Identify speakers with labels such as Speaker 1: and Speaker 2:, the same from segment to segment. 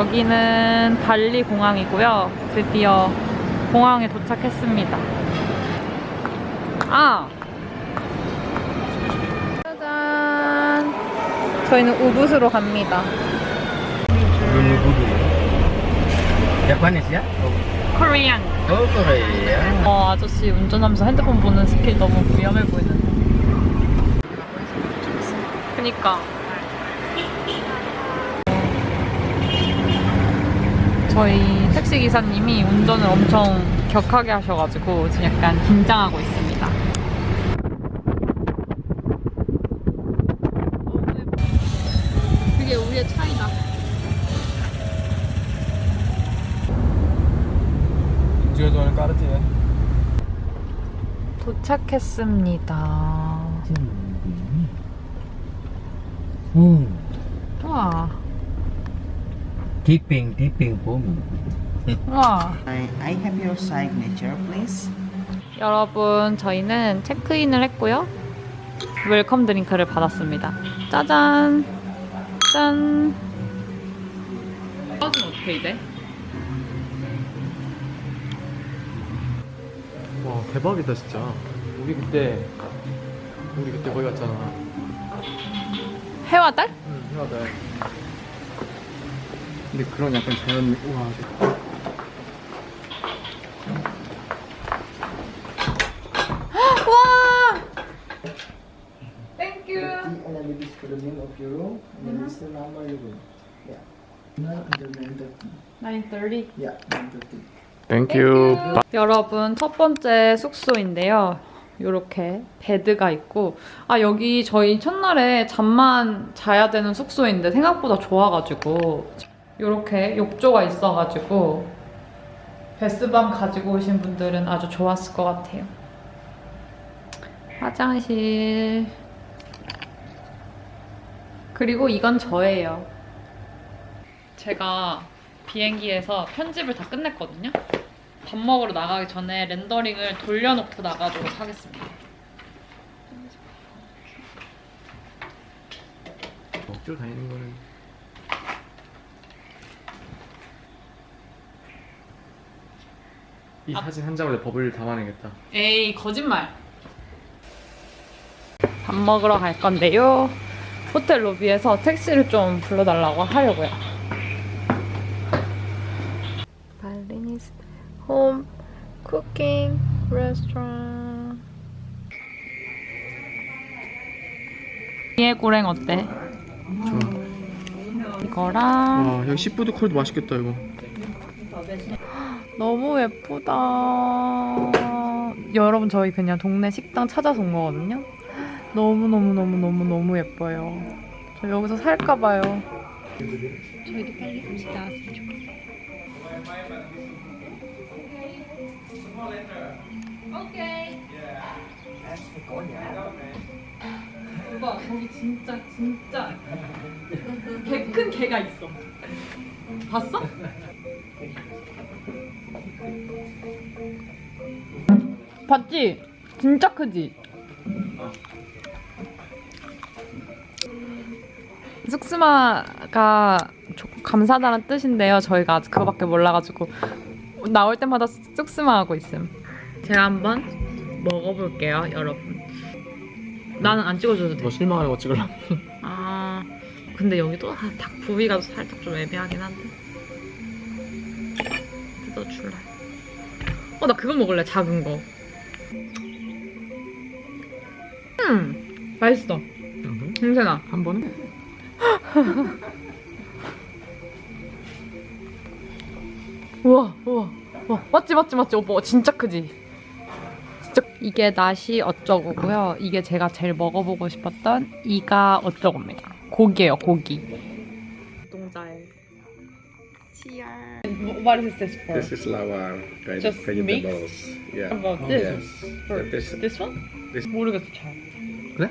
Speaker 1: 여기는 발리 공항이고요. 드디어 공항에 도착했습니다. 아! 짜잔! 저희는 우붓으로 갑니다.
Speaker 2: Japanese ya?
Speaker 1: 코리안. 어, 아저씨 운전하면서 핸드폰 보는 스킬 너무 위험해 보이는데. 그니까. 저희 택시 기사님이 운전을 엄청 격하게 하셔가지고 지금 약간 긴장하고 있습니다. 그게 우리의 차이다.
Speaker 2: Có đất
Speaker 1: 도착했습니다.
Speaker 2: Hmm.
Speaker 1: 와,
Speaker 2: Tipping, tipping po.
Speaker 1: 와.
Speaker 3: I, I have your signature, please.
Speaker 1: 여러분, 저희는 체크인을 했고요. welcome drink를 받았습니다. 짜잔! 짠! 버스는 어떻게 이제?
Speaker 4: 와 대박이다 진짜 우리 그때 우리 그때 거기 갔잖아
Speaker 1: 해와 달?
Speaker 4: 응 해와다 근데 그런 약간 자연 우와
Speaker 1: 와! 땡큐!
Speaker 3: And then this for the name of your room, and then this is the number of your room. Yeah. Now under 930.
Speaker 1: 930.
Speaker 3: Yeah, 930.
Speaker 4: Thank you
Speaker 1: 여러분 첫 번째 숙소인데요. 이렇게 bed가 있고 아 여기 저희 첫날에 잠만 자야 되는 숙소인데 생각보다 좋아가지고 이렇게 욕조가 있어가지고 bath bomb 가지고 오신 분들은 아주 좋았을 것 같아요. 화장실 그리고 이건 저예요. 제가 비행기에서 편집을 다 끝냈거든요. 밥 먹으러 나가기 전에 렌더링을 돌려놓고 나가도록 하겠습니다.
Speaker 4: 억지로 다니는 거는 이 사진 한 장으로 법을 담아내겠다
Speaker 1: 에이 거짓말. 밥 먹으러 갈 건데요. 호텔 로비에서 택시를 좀 불러달라고 하려고요. Balinese home cooking restaurant. 미고랭 어때?
Speaker 4: 좋아
Speaker 1: 이거랑
Speaker 4: 와 여기 seafood roll도 맛있겠다 이거
Speaker 1: 너무 예쁘다. 여러분 저희 그냥 동네 식당 찾아서 온 거거든요. 너무 너무 너무 너무 너무 예뻐요. 저 여기서 살까 봐요. 저희도 빨리 음식 나왔으면 좋겠어요. 오케이. 오빠 거기 진짜 진짜 개 큰 개가 있어. 봤어? 봤지? 진짜 크지? 쑥스마가 조- 감사하다는 뜻인데요. 저희가 아직 그거밖에 몰라가지고 나올 때마다 쑥스마 하고 있음. 제가 한번 먹어볼게요, 여러분. 나는 안 찍어줘도 돼.
Speaker 4: 너 실망하는 거 찍으려고
Speaker 1: 아, 근데 여기도 아, 닭 부위가 살짝 좀 애매하긴 한데. 뜯어줄래. 어, 나 그거 먹을래, 작은 거. 음, 맛있어. 냄새나.
Speaker 4: 한 번에?
Speaker 1: 우와, 우와, 우와. 맞지, 맞지, 맞지. 오빠, 진짜 크지? 진짜. 이게 나시 어쩌고고요. 이게 제가 제일 먹어보고 싶었던 이가 어쩌고입니다. 고기예요, 고기. 동자에. 치알. What is this for?
Speaker 5: This is lava kind
Speaker 1: Just
Speaker 5: of vegetables.
Speaker 1: mix?
Speaker 5: Yeah.
Speaker 1: About this?
Speaker 5: Yes.
Speaker 1: For
Speaker 5: this,
Speaker 1: this one?
Speaker 5: this-
Speaker 1: 모르겠어, 잘.
Speaker 4: 그래?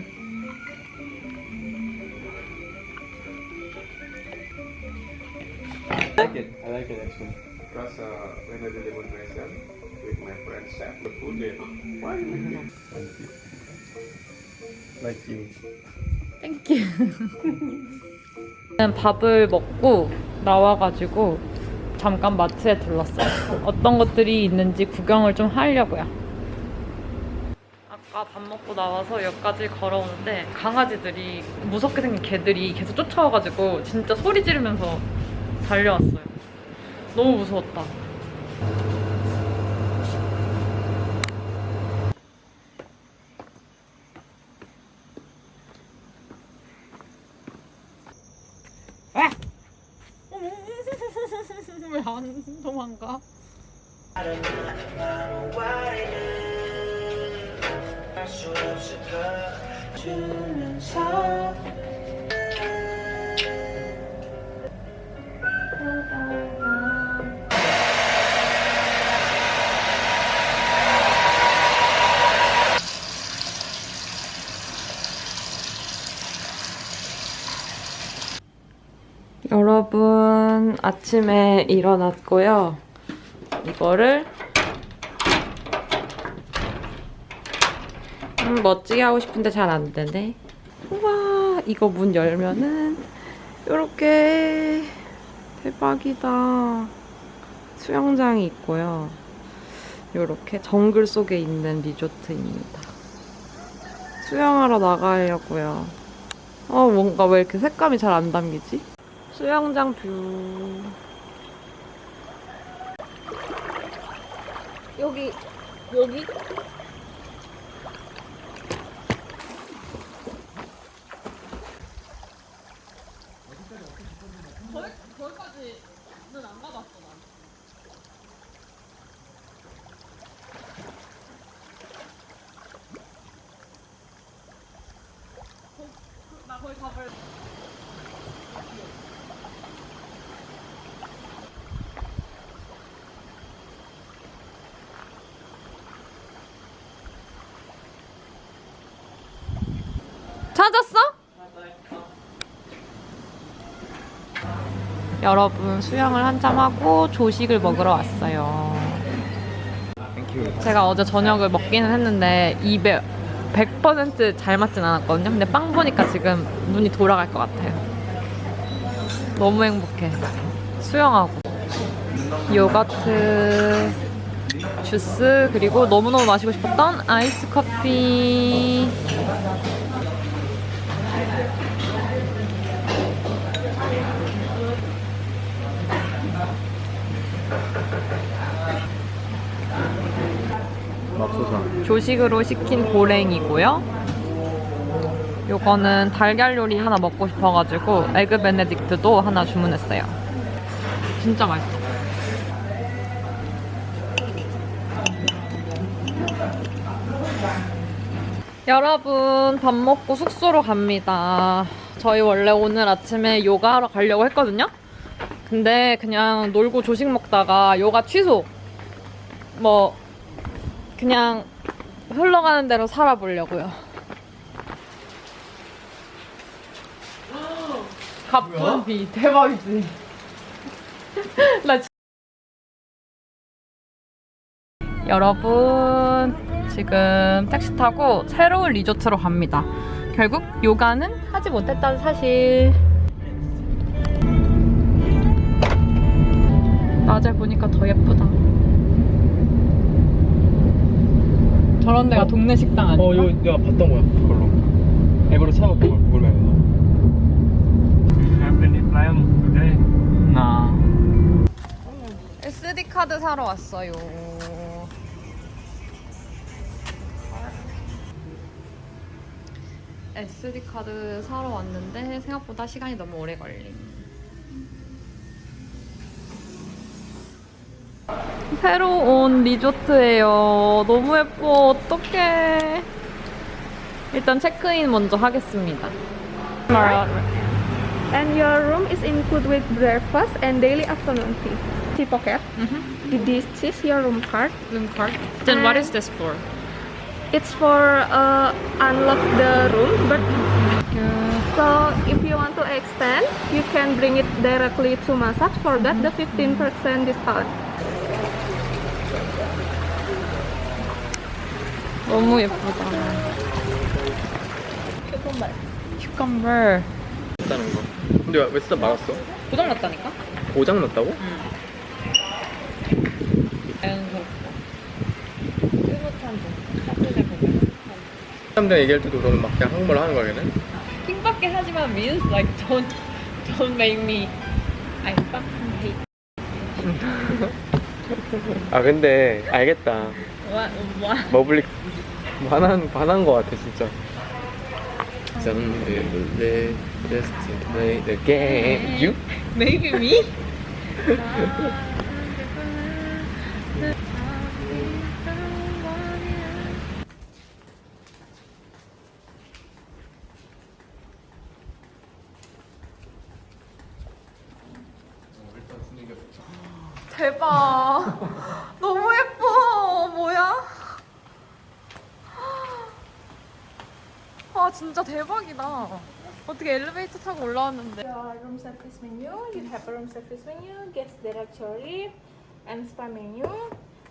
Speaker 4: I like it I like it actually
Speaker 5: because uh, when I do demonstration with my friend chef, the food they why you
Speaker 4: like you
Speaker 1: Thank you. 밥을 먹고 나와가지고 잠깐 마트에 들렀어요. 어떤 것들이 있는지 구경을 좀 하려고요. 아까 밥 먹고 나와서 여기까지 걸어오는데 강아지들이 무섭게 생긴 개들이 계속 쫓아와가지고 진짜 소리 지르면서 달려왔어요. 너무 무서웠다. 아침에 일어났고요. 이거를 음, 멋지게 하고 싶은데 잘 안 되네. 우와 이거 문 열면은 이렇게 대박이다. 수영장이 있고요. 이렇게 정글 속에 있는 리조트입니다. 수영하러 나가려고요. 어 뭔가 왜 이렇게 색감이 잘 안 담기지? 수영장 뷰. 여기, 여기? 거기까지는 안 가봤어, 난. 나 거기 가볼 찾았어? 여러분 수영을 한참 하고 조식을 먹으러 왔어요. 제가 어제 저녁을 먹기는 했는데 입에 100%잘 맞진 않았거든요. 근데 빵 보니까 지금 눈이 돌아갈 것 같아요. 너무 행복해. 수영하고 요거트 주스 그리고 너무너무 마시고 싶었던 아이스 커피 조식으로 시킨 고랭이고요. 요거는 달걀 요리 하나 먹고 싶어가지고 에그 베네딕트도 하나 주문했어요. 진짜 맛있어. 여러분 밥 먹고 숙소로 갑니다. 저희 원래 오늘 아침에 요가하러 가려고 했거든요. 근데 그냥 놀고 조식 먹다가 요가 취소. 뭐 그냥 흘러가는 대로 살아보려고요. 가쁜 비 대박이지. 나 지- 여러분 지금 택시 타고 새로운 리조트로 갑니다. 결국 요가는 하지 못했다는 사실. 낮에 보니까 더 예쁘다. 저런 데가 동네 식당 아니야?
Speaker 4: 어 이거 내가 봤던 거야 그걸로 앱으로 찾아봤던 걸 구글 맵에서
Speaker 5: plan today?
Speaker 4: 나
Speaker 1: SD 카드 사러 왔어요. SD 카드 사러 왔는데 생각보다 시간이 너무 오래 걸림. 새로 온 리조트예요. 너무 예뻐. 어떡해. 일단 체크인 먼저 하겠습니다.
Speaker 6: And your room is included with breakfast and daily afternoon tea. Tea pocket. This is your room card.
Speaker 1: room card. Then what is this for?
Speaker 6: It's for uh, unlock the room, but so if you want to extend, you can bring it directly to massage. For that, the 15% discount.
Speaker 1: 너무 예쁘다. 큐컴버.
Speaker 4: 났다는 거. 근데 왜 진짜 말았어?
Speaker 1: 고장 났다니까?
Speaker 4: 고장 났다고?
Speaker 1: 자연스럽고. 뜨뜻한 좀. 사진을 보면.
Speaker 4: 사람들 얘기할 때도 그러면 막 그냥 한국말로 하는 거야 걔는?
Speaker 1: 킹밖에 하지만 means like don't don't make me I fucking hate
Speaker 4: 아 근데 알겠다.
Speaker 1: what what
Speaker 4: 머블릭 반한 반한 거 같아 진짜. Someday just to play the game. You?
Speaker 1: maybe me? 대박 진짜 대박이다 어떻게 엘리베이터 타고 올라왔는데
Speaker 6: Your room service menu, you have a room service menu, guest directory, and spa menu.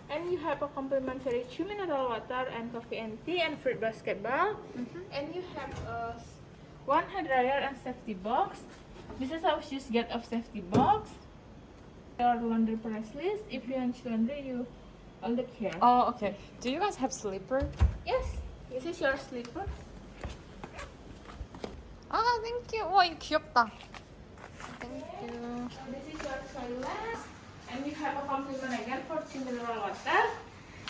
Speaker 6: And you have a complimentary two mineral water and coffee and tea and fruit basketball. And you have a s- one hair dryer and safety box. This is how you get a safety box. Your laundry price list. If you want laundry, you all the care.
Speaker 1: 어 오케이 Do you guys have sleeper?
Speaker 6: Yes, this is your sleeper.
Speaker 1: 아 땡큐 와 이거 귀엽다 땡큐
Speaker 6: This is your toilet, and you have a compliment again for two mineral water.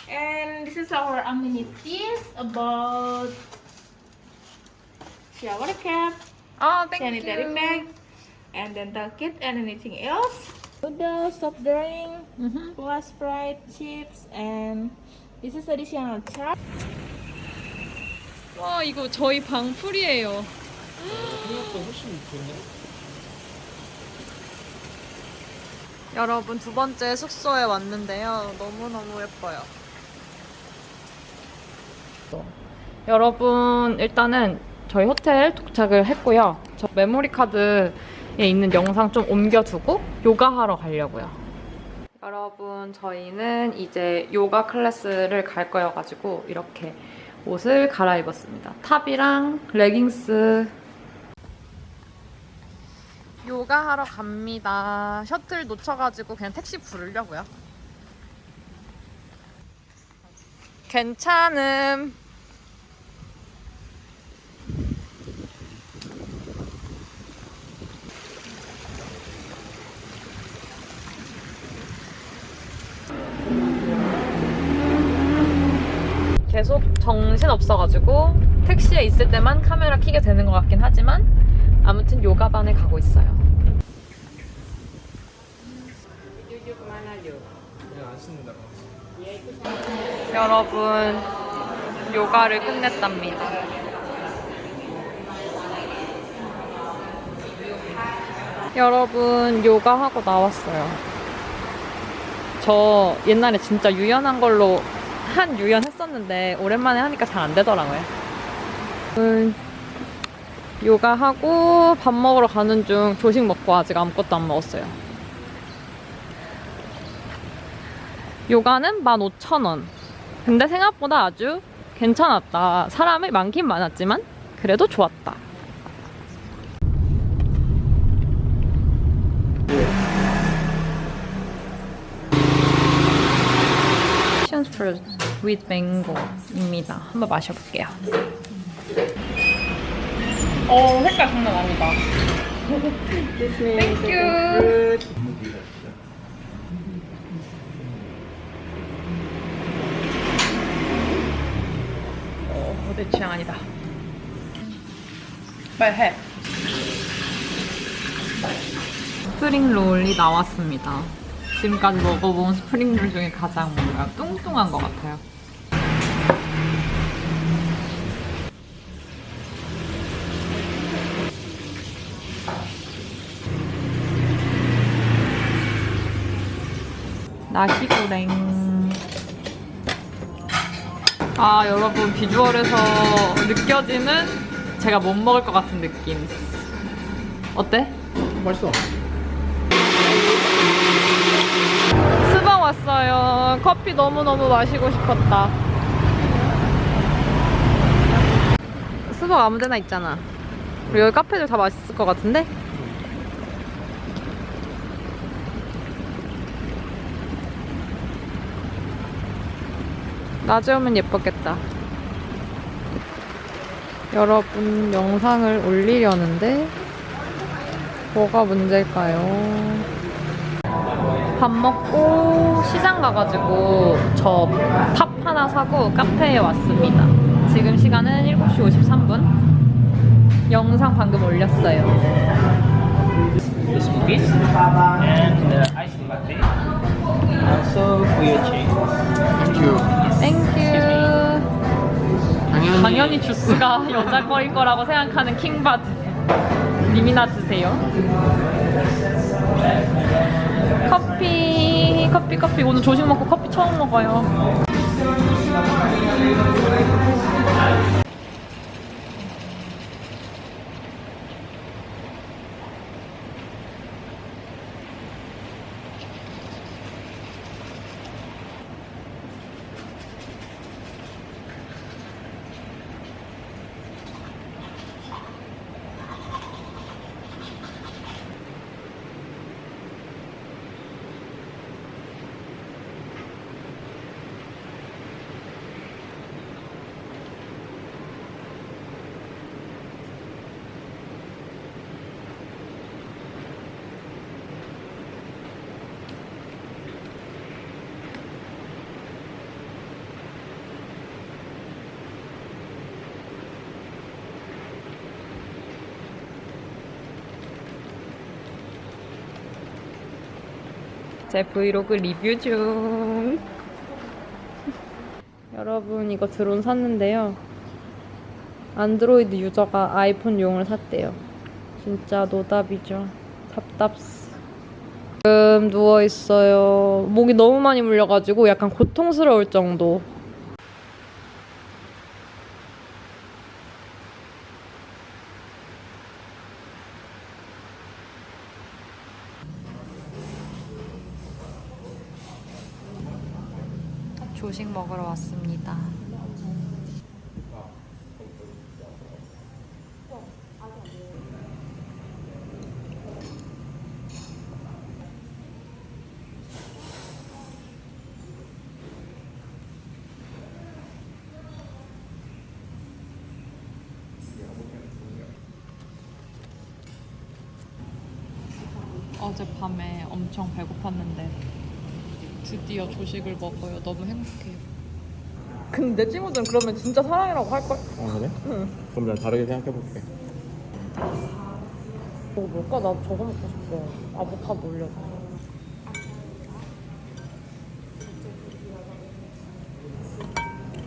Speaker 6: And this is our amenities about shower cap,
Speaker 1: 아
Speaker 6: sanitary bag, and dental kit, and anything else. Noodles, soft drink, Cola Sprite, chips, and this is additional charge.
Speaker 1: 와 이거 저희 방 풀이에요 여러분 두 번째 숙소에 왔는데요. 너무너무 예뻐요. 여러분 일단은 저희 호텔 도착을 했고요. 저 메모리 카드에 있는 영상 좀 옮겨두고 요가하러 가려고요. 여러분 저희는 이제 요가 클래스를 갈 거여가지고 이렇게 옷을 갈아입었습니다. 탑이랑 레깅스 요가 하러 갑니다. 셔틀 놓쳐가지고 그냥 택시 부르려고요. 괜찮음. 계속 정신 없어가지고 택시에 있을 때만 카메라 켜게 되는 것 같긴 하지만 아무튼 요가반에 가고 있어요. 여러분 요가를 끝냈답니다. 여러분 요가 하고 나왔어요. 저 옛날에 진짜 유연한 걸로 한 유연 했었는데 오랜만에 하니까 잘 안 되더라고요. 음, 요가 하고 밥 먹으러 가는 중 조식 먹고 아직 아무것도 안 먹었어요. 요가는 15,000원. 근데 생각보다 아주 괜찮았다. 사람이 많긴 많았지만 그래도 좋았다. Passion fruit with mango입니다. 한번 마셔볼게요. 어, 색깔 장난 아니다. Thank you. 어, 내 취향 아니다. 빨리 해. spring roll이 나왔습니다. 지금까지 먹어본 spring roll 중에 가장 뭔가 뚱뚱한 것 같아요. 나시고랭. 아, 여러분, 비주얼에서 느껴지는 제가 못 먹을 것 같은 느낌. 어때?
Speaker 2: 맛있어.
Speaker 1: 스방 왔어요. 커피 너무너무 마시고 싶었다. 스벅 아무 데나 있잖아. 우리 여기 카페들 다 맛있을 것 같은데? 낮에 오면 예뻤겠다. 여러분 영상을 올리려는데 뭐가 문제일까요? 밥 먹고 시장 가가지고 저탑 하나 사고 카페에 왔습니다. 지금 시간은 7시 53분. 영상 방금 올렸어요.
Speaker 2: This cookies and the ice latte. Also for your change.
Speaker 1: Thank you.
Speaker 2: 당연히.
Speaker 1: 당연히 주스가 여자 거일 거라고 생각하는 킹받드. 님이나 드세요. 커피, 커피, 커피. 오늘 조식 먹고 커피 처음 먹어요. 제 브이로그 리뷰 중. 여러분 이거 드론 샀는데요. 안드로이드 유저가 아이폰용을 샀대요. 진짜 노답이죠. 답답스. 지금 누워 있어요. 목이 너무 많이 물려가지고 약간 고통스러울 정도. 조식 먹으러 왔습니다. 어젯밤에 엄청 배고팠는데 드디어 조식을 먹어요. 너무 행복해요. 근데 내 친구들은 그러면 진짜 사랑이라고 할걸?
Speaker 4: 아 그래? 응. 그럼 난 다르게 생각해볼게.
Speaker 1: 저거 뭘까? 나 저거 먹고 싶어. 아보카도 올려서.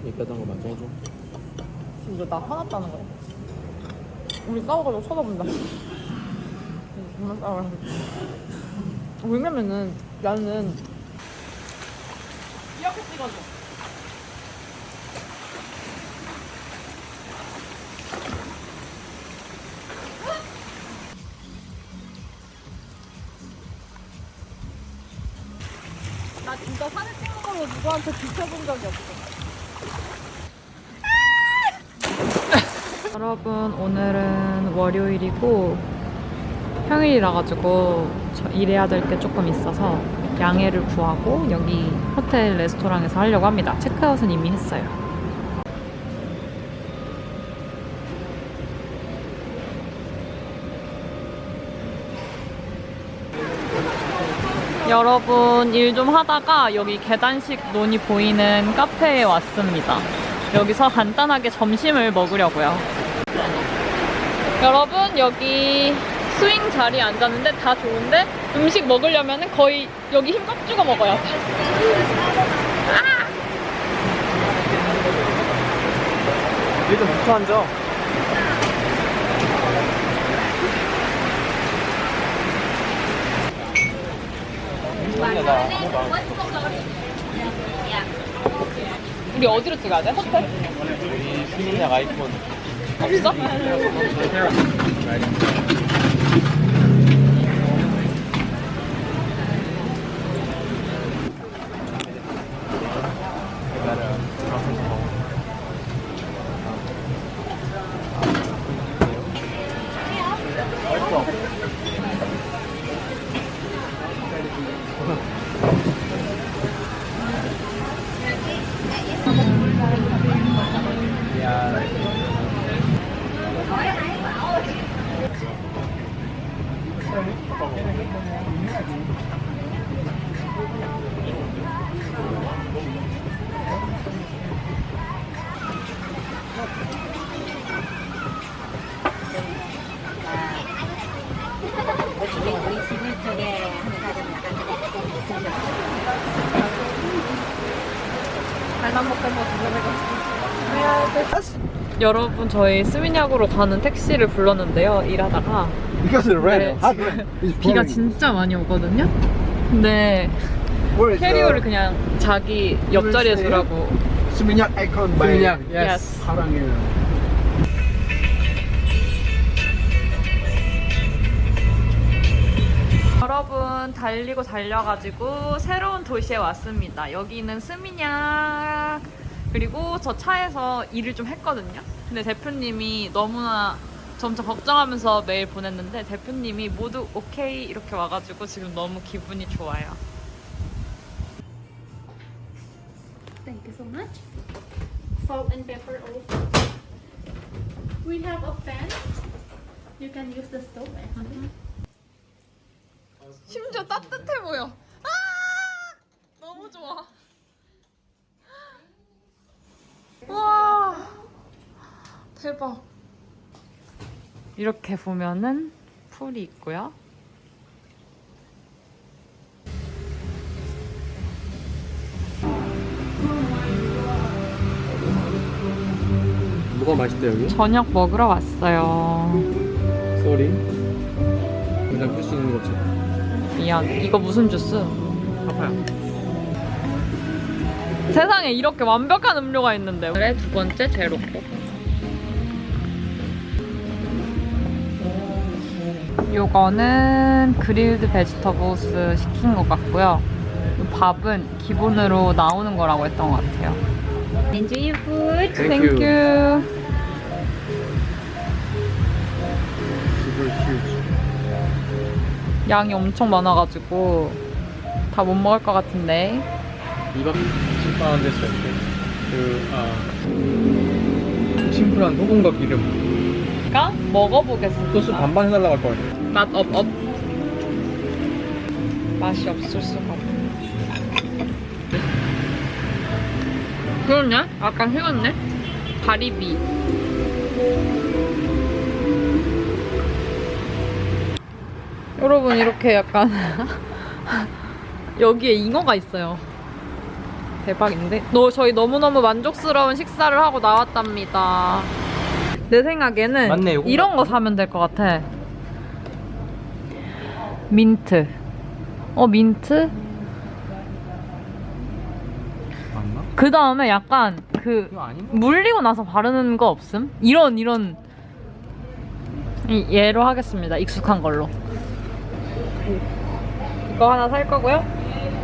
Speaker 4: 얘기하던 거 맞춰줘.
Speaker 1: 지금 이거 나 화났다는 거야. 우리 싸워가지고 쳐다본다. 정말 싸워요. 왜냐면은 나는 나 진짜 사진 찍는 걸로 누구한테 비춰본 적이 없어. 여러분 오늘은 월요일이고 평일이라 가지고 저 일해야 될 게 조금 있어서 양해를 구하고 여기 호텔 레스토랑에서 하려고 합니다. 체크아웃은 이미 했어요. 여러분 일 좀 하다가 여기 계단식 논이 보이는 카페에 왔습니다. 여기서 간단하게 점심을 먹으려고요. 여러분 여기 스윙 자리에 앉았는데 다 좋은데 음식 먹으려면 거의 여기 힘꽉 주고 먹어야 돼.
Speaker 4: 얘도 붙어 앉아.
Speaker 1: 우리 어디로 찍어야 돼? 호텔?
Speaker 4: 우리 신인약 아이폰.
Speaker 1: 없어? 여러분 저희 스미냑으로 가는 택시를 불렀는데요 일하다가 네, 비가. 진짜 많이 오거든요 근데
Speaker 3: is
Speaker 1: 캐리어를 그냥 자기 옆자리에 두라고
Speaker 3: by
Speaker 4: Seminyak,
Speaker 1: yes.
Speaker 3: Harangil?
Speaker 1: 여러분 달리고 달려가지고 새로운 도시에 왔습니다. 여기는 스미냑 그리고 저 차에서 일을 좀 했거든요. 근데 대표님이 너무나 점점 걱정하면서 메일 보냈는데 대표님이 모두 오케이 이렇게 와가지고 지금 너무 기분이 좋아요.
Speaker 7: Thank you so much. Salt and pepper also. We have a pan. You can use the stove actually.
Speaker 1: 심지어 따뜻해 보여. 아! 너무 좋아. 와! 대박. 이렇게 보면은 풀이 있고요.
Speaker 4: 뭐가 맛있대 여기?
Speaker 1: 저녁 먹으러 왔어요.
Speaker 4: Sorry. 그냥 풀수 있는 거지.
Speaker 1: 미안. 이거 무슨 주스?
Speaker 4: 파파야.
Speaker 1: 세상에 이렇게 완벽한 음료가 있는데. 그래, 두 번째 zero Coke. 요거는 grilled vegetables 시킨 것 같고요. 이 밥은 기본으로 나오는 거라고 했던 것 같아요.
Speaker 7: Enjoy your food.
Speaker 4: Thank you. Super huge.
Speaker 1: 양이 엄청 많아가지고 다 못 먹을 것 같은데.
Speaker 4: 이박 10만 됐어요. 그, 아. 심플한 소금과 기름.
Speaker 1: 그러니까 먹어보겠습니다.
Speaker 4: 소스 반반 해달라고 할 거야.
Speaker 1: 맛 업 업. 맛이 없을 수가 없네. 그러네? 아까 식었네? 가리비. 여러분 이렇게 약간 여기에 잉어가 있어요. 대박인데? 너 저희 너무너무 만족스러운 식사를 하고 나왔답니다. 내 생각에는
Speaker 4: 맞네,
Speaker 1: 이런 거 사면 될 것 같아. 민트. 어, 민트?
Speaker 4: 맞나?
Speaker 1: 그 다음에 약간 그? 물리고 나서 바르는 거 없음? 이런 이런 이, 얘로 하겠습니다. 익숙한 걸로. 이거 하나 살 거고요.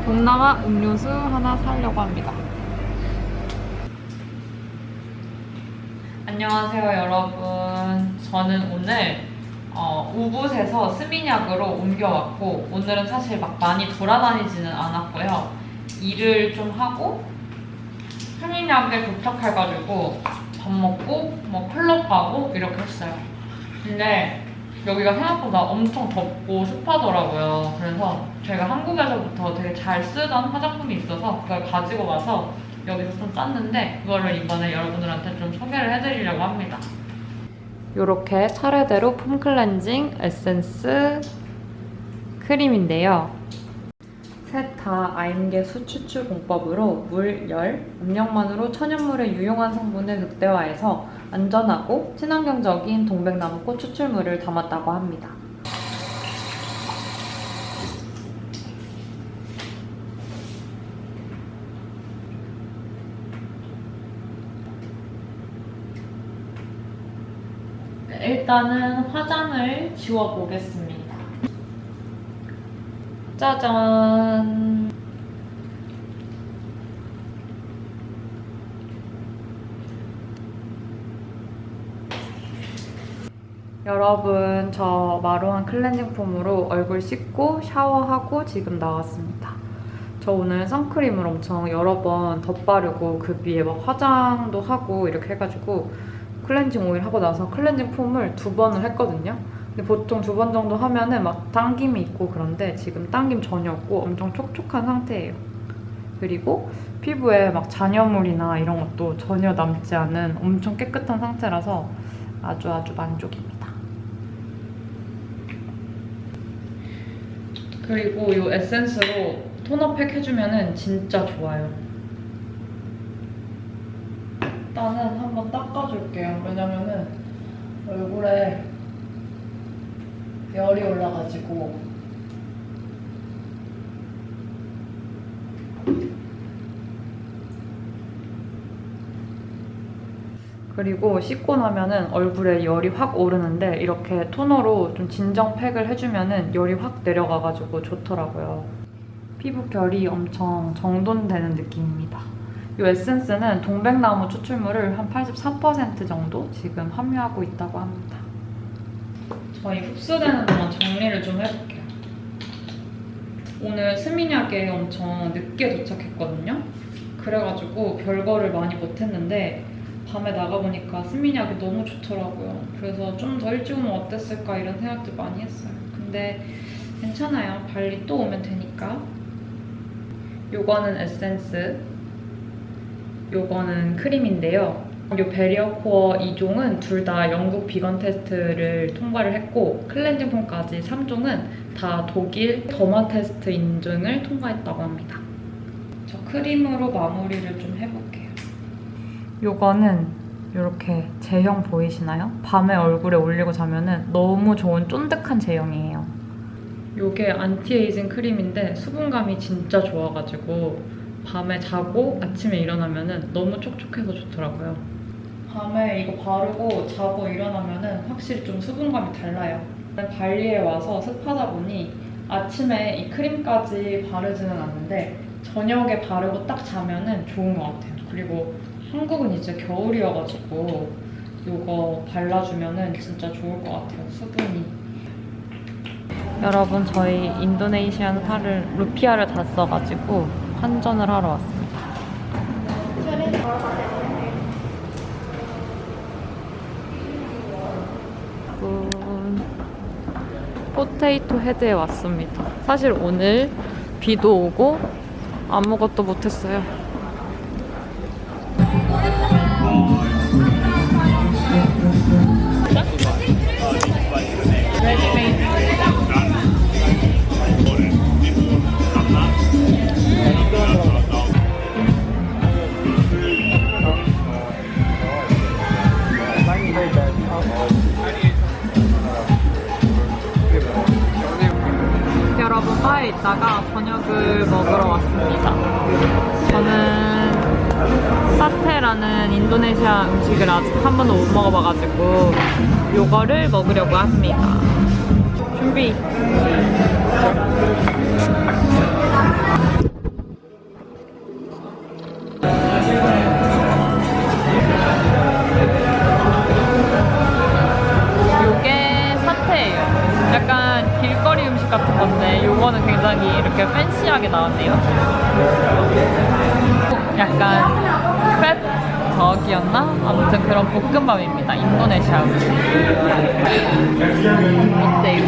Speaker 1: 동남아 음료수 하나 사려고 합니다. 안녕하세요, 여러분. 저는 오늘 어, 우붓에서 스미냑으로 옮겨왔고 오늘은 사실 막 많이 돌아다니지는 않았고요. 일을 좀 하고 스미냑에 도착해가지고 밥 먹고 뭐 클럽 가고 이렇게 했어요. 근데 여기가 생각보다 엄청 덥고 습하더라고요. 그래서 제가 한국에서부터 되게 잘 쓰던 화장품이 있어서 그걸 가지고 와서 여기서 좀 짰는데 그거를 이번에 여러분들한테 좀 소개를 해드리려고 합니다. 이렇게 차례대로 폼 클렌징 에센스 크림인데요. 셋 다 아임계 수 추출 공법으로 물, 열, 압력만으로 천연물의 유용한 성분을 극대화해서 안전하고 친환경적인 동백나무꽃 추출물을 담았다고 합니다. 일단은 화장을 지워보겠습니다. 짜잔! 여러분, 저 마루한 클렌징 폼으로 얼굴 씻고 샤워하고 지금 나왔습니다. 저 오늘 선크림을 엄청 여러 번 덧바르고 그 위에 막 화장도 하고 이렇게 해가지고 클렌징 오일 하고 나서 클렌징 폼을 두 번을 했거든요. 근데 보통 두 번 정도 하면은 막 당김이 있고 그런데 지금 당김 전혀 없고 엄청 촉촉한 상태예요. 그리고 피부에 막 잔여물이나 이런 것도 전혀 남지 않은 엄청 깨끗한 상태라서 아주 아주 만족입니다. 그리고 이 에센스로 톤업팩 해주면은 진짜 좋아요. 일단은 한번 닦아줄게요. 왜냐면은 얼굴에 열이 올라가지고 그리고 씻고 나면은 얼굴에 열이 확 오르는데 이렇게 토너로 좀 진정 팩을 해주면은 열이 확 내려가가지고 좋더라고요. 피부 결이 엄청 정돈되는 느낌입니다. 이 에센스는 동백나무 추출물을 한83% 정도 지금 함유하고 있다고 합니다. 저희 흡수되는 동안 정리를 좀 해볼게요. 오늘 스미냑에 엄청 늦게 도착했거든요. 그래가지고 별거를 많이 못했는데 밤에 나가보니까 스미냑이 너무 좋더라고요. 그래서 좀 더 일찍 오면 어땠을까 이런 생각들 많이 했어요. 근데 괜찮아요. 발리 또 오면 되니까. 요거는 에센스, 요거는 크림인데요. 요 barrier core 2종은 둘 다 영국 비건 테스트를 통과를 했고 클렌징 폼까지 3종은 다 독일 derma 테스트 인증을 통과했다고 합니다. 저 크림으로 마무리를 좀 해볼게요. 요거는 이렇게 제형 보이시나요? 밤에 얼굴에 올리고 자면은 너무 좋은 쫀득한 제형이에요. 요게 안티에이징 크림인데 수분감이 진짜 좋아가지고 밤에 자고 아침에 일어나면은 너무 촉촉해서 좋더라고요. 밤에 이거 바르고 자고 일어나면은 확실히 좀 수분감이 달라요. 발리에 와서 습하다 보니 아침에 이 크림까지 바르지는 않는데 저녁에 바르고 딱 자면은 좋은 것 같아요. 그리고 한국은 이제 겨울이어가지고 이거 발라주면은 진짜 좋을 것 같아요. 수분이. 여러분 저희 인도네시안 화를 루피아를 다 써가지고 환전을 하러 왔습니다. 음, 포테이토 헤드에 왔습니다. 사실 오늘 비도 오고 아무것도 못했어요. 바에 있다가 저녁을 먹으러 왔습니다. 저는 사테라는 인도네시아 음식을 아직 한 번도 못 먹어봐가지고 요거를 먹으려고 합니다. 준비. 같은 건데 요거는 굉장히 이렇게 팬시하게 나왔네요. 약간 크랩 저기였나? 아무튼 그런 볶음밥입니다. 인도네시아 음식. 어때요?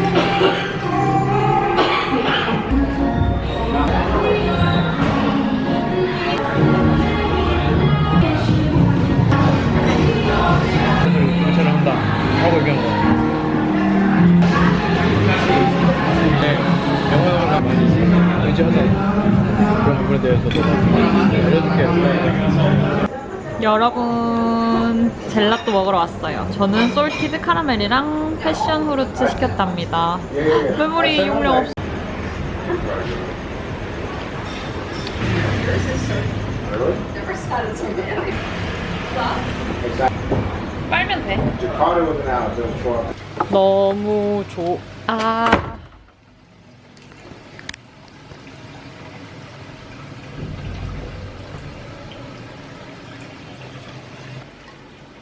Speaker 4: 괜찮아 한다 하고 얘기하는 거 하자 그런 부분에 대해서도 알려줄게요
Speaker 1: 여러분 젤라또 먹으러 왔어요. 저는 솔티드 카라멜이랑 패션 후르츠 시켰답니다. 메모리 용량 없. 빨면 돼. 너무 좋아.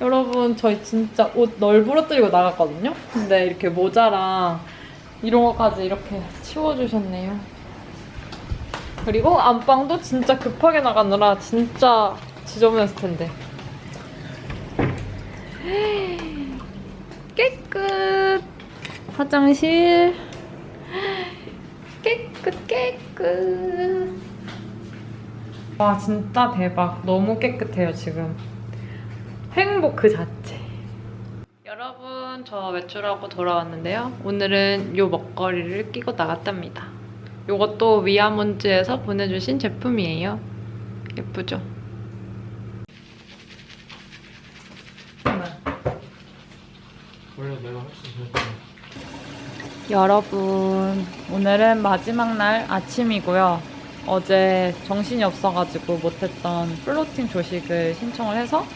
Speaker 1: 여러분 저희 진짜 옷 널브러뜨리고 나갔거든요. 근데 이렇게 모자랑 이런 것까지 이렇게 치워주셨네요. 그리고 안방도 진짜 급하게 나가느라 진짜 지저분했을 텐데. 깨끗. 화장실. 깨끗, 깨끗. 와, 진짜 대박. 너무 깨끗해요, 지금. 행복 그 자체. 여러분 저 외출하고 돌아왔는데요. 오늘은 요 먹거리를 끼고 나갔답니다. 요것도 위아몬즈에서 보내주신 제품이에요. 예쁘죠? 여러분 오늘은 마지막 날 아침이고요. 어제 정신이 없어가지고 못했던 플로팅 조식을 신청을 해서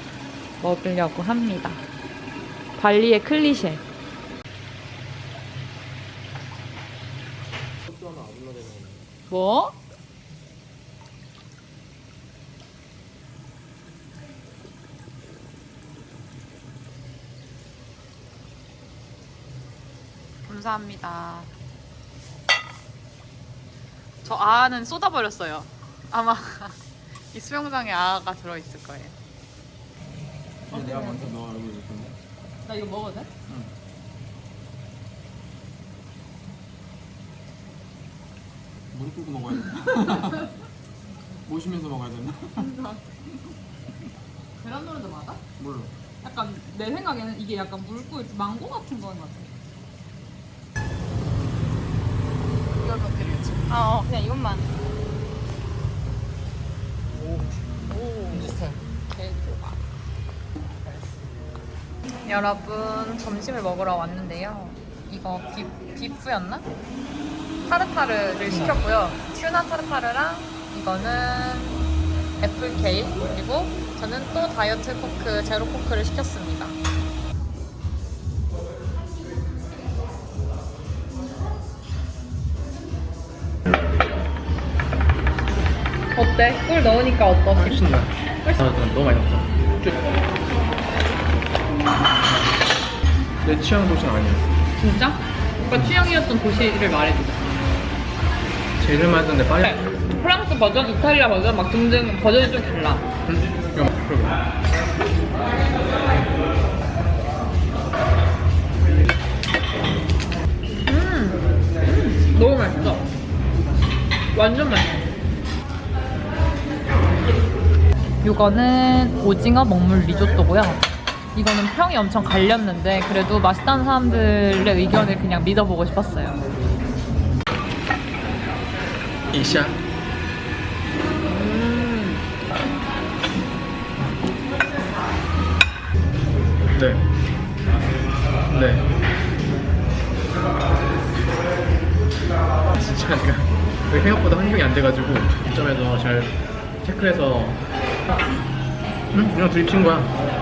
Speaker 1: 먹으려고 합니다. 발리의 클리셰. 뭐? 감사합니다. 저 아는 쏟아버렸어요. 아마 이 수영장에 아가 들어있을 거예요.
Speaker 4: 내가 먼저 너 얼굴 볼건데
Speaker 1: 나 이거 먹어도 돼?
Speaker 4: 무릎 꿇고 먹어야 돼. 모시면서 먹어야 되나?
Speaker 1: 계란 노른자 맞아?
Speaker 4: 몰라.
Speaker 1: 약간 내 생각에는 이게 약간 물고 망고 같은 거인 것 같아. 이걸? 아, 어, 그냥 이것만. 오,
Speaker 4: 비슷해.
Speaker 1: 개조각. 여러분, 점심을 먹으러 왔는데요. 이거 bee, beef였나? tartare를 시켰고요. tuna tartare랑 이거는 apple kale 그리고 저는 또 diet Coke zero Coke를 시켰습니다. 어때? 꿀 넣으니까 어떠시?
Speaker 4: 훨씬 나. 아, 너무 많이 넣었어. 내 취향 도시는 아니야.
Speaker 1: 진짜? 오빠 취향이었던 도시를 말해주자.
Speaker 4: 제일 많았는데 빨리.
Speaker 1: 프랑스 버전, 이탈리아 버전 막 등등 버전이 좀 달라.
Speaker 4: 그러게.
Speaker 1: 음, 너무 맛있어. 완전 맛있어. 이거는 오징어 먹물 리조또고요. 이거는 평이 엄청 갈렸는데 그래도 맛있다는 사람들의 의견을 그냥 믿어보고 싶었어요.
Speaker 4: 이샤. 네. 네. 진짜 생각보다 환경이 안 돼가지고 점에서 잘 체크해서 응? 그냥 둘이 친 거야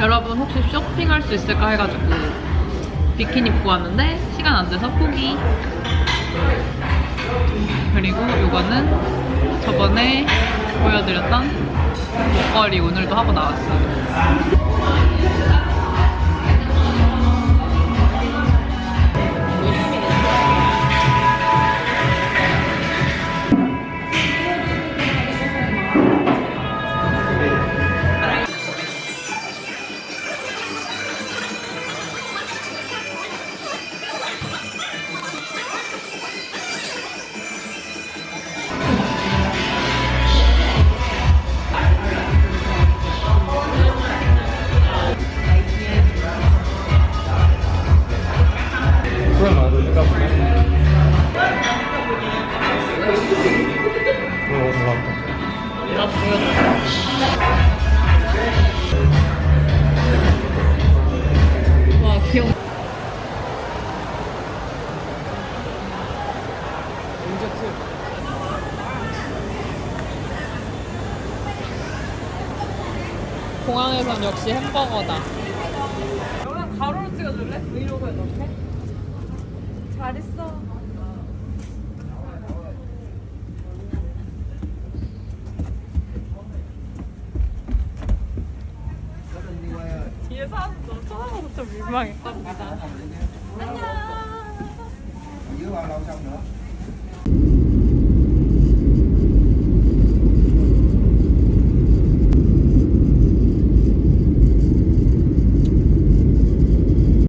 Speaker 1: 여러분 혹시 쇼핑할 수 있을까 해가지고 비키니 입고 왔는데 시간 안 돼서 포기. 그리고 이거는 저번에 보여드렸던 목걸이 오늘도 하고 나왔어요.